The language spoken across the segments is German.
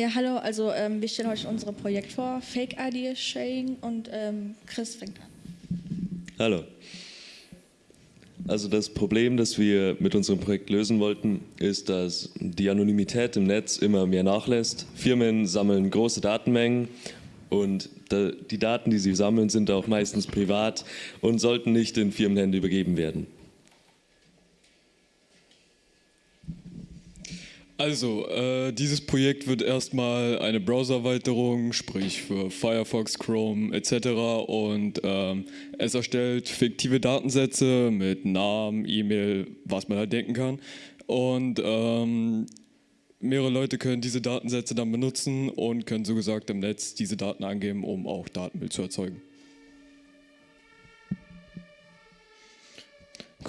Ja, hallo, also ähm, wir stellen heute unser Projekt vor, Fake ID Sharing und ähm, Chris fängt an. Hallo. Also das Problem, das wir mit unserem Projekt lösen wollten, ist, dass die Anonymität im Netz immer mehr nachlässt. Firmen sammeln große Datenmengen und die Daten, die sie sammeln, sind auch meistens privat und sollten nicht in Firmenhände übergeben werden. Also, äh, dieses Projekt wird erstmal eine Browser-Erweiterung, sprich für Firefox, Chrome etc. Und ähm, es erstellt fiktive Datensätze mit Namen, E-Mail, was man halt denken kann. Und ähm, mehrere Leute können diese Datensätze dann benutzen und können so gesagt im Netz diese Daten angeben, um auch Datenmüll zu erzeugen.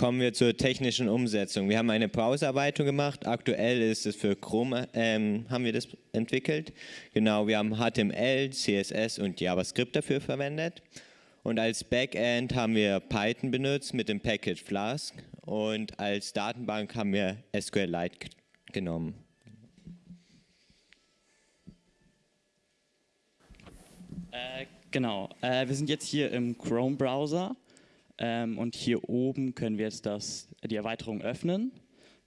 Kommen wir zur technischen Umsetzung. Wir haben eine Browserarbeitung gemacht. Aktuell ist es für Chrome, ähm, haben wir das entwickelt. Genau, wir haben HTML, CSS und JavaScript dafür verwendet. Und als Backend haben wir Python benutzt mit dem Package Flask. Und als Datenbank haben wir SQLite genommen. Äh, genau, äh, wir sind jetzt hier im Chrome-Browser ähm, und hier oben können wir jetzt das, die Erweiterung öffnen.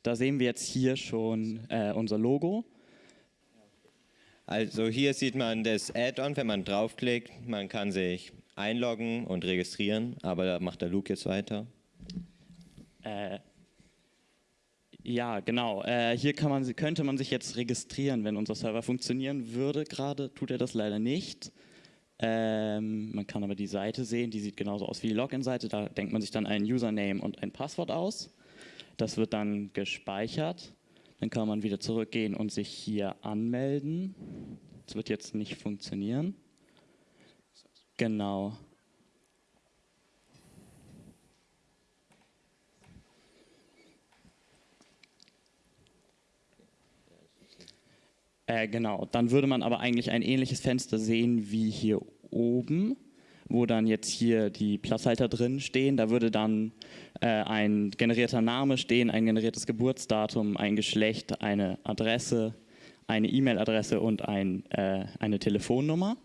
Da sehen wir jetzt hier schon äh, unser Logo. Also hier sieht man das Add-on, wenn man draufklickt. Man kann sich einloggen und registrieren, aber da macht der Luke jetzt weiter. Äh, ja, genau. Äh, hier man, könnte man sich jetzt registrieren, wenn unser Server funktionieren würde. Gerade tut er das leider nicht. Ähm, man kann aber die Seite sehen, die sieht genauso aus wie die Login-Seite. Da denkt man sich dann ein Username und ein Passwort aus. Das wird dann gespeichert. Dann kann man wieder zurückgehen und sich hier anmelden. Das wird jetzt nicht funktionieren. Genau. Äh, genau, dann würde man aber eigentlich ein ähnliches Fenster sehen wie hier oben, wo dann jetzt hier die Platzhalter drin stehen. Da würde dann äh, ein generierter Name stehen, ein generiertes Geburtsdatum, ein Geschlecht, eine Adresse, eine E-Mail-Adresse und ein, äh, eine Telefonnummer.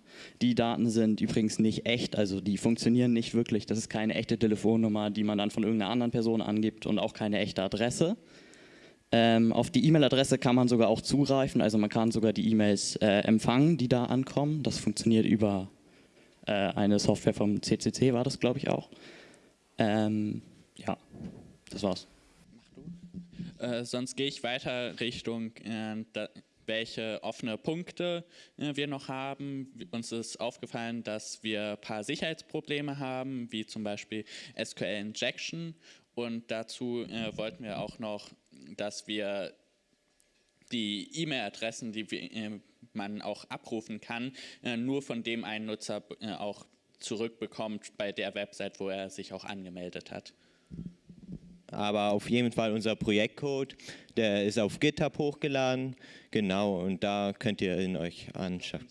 Die Daten sind übrigens nicht echt, also die funktionieren nicht wirklich. Das ist keine echte Telefonnummer, die man dann von irgendeiner anderen Person angibt und auch keine echte Adresse. Ähm, auf die E-Mail-Adresse kann man sogar auch zugreifen, also man kann sogar die E-Mails äh, empfangen, die da ankommen. Das funktioniert über äh, eine Software vom CCC, war das glaube ich auch. Ähm, ja, das war's. Äh, sonst gehe ich weiter Richtung, äh, da, welche offene Punkte äh, wir noch haben. Uns ist aufgefallen, dass wir ein paar Sicherheitsprobleme haben, wie zum Beispiel SQL Injection. Und dazu äh, wollten wir auch noch dass wir die E-Mail-Adressen, die äh, man auch abrufen kann, äh, nur von dem einen Nutzer äh, auch zurückbekommt bei der Website, wo er sich auch angemeldet hat. Aber auf jeden Fall unser Projektcode, der ist auf GitHub hochgeladen, genau, und da könnt ihr ihn euch anschauen.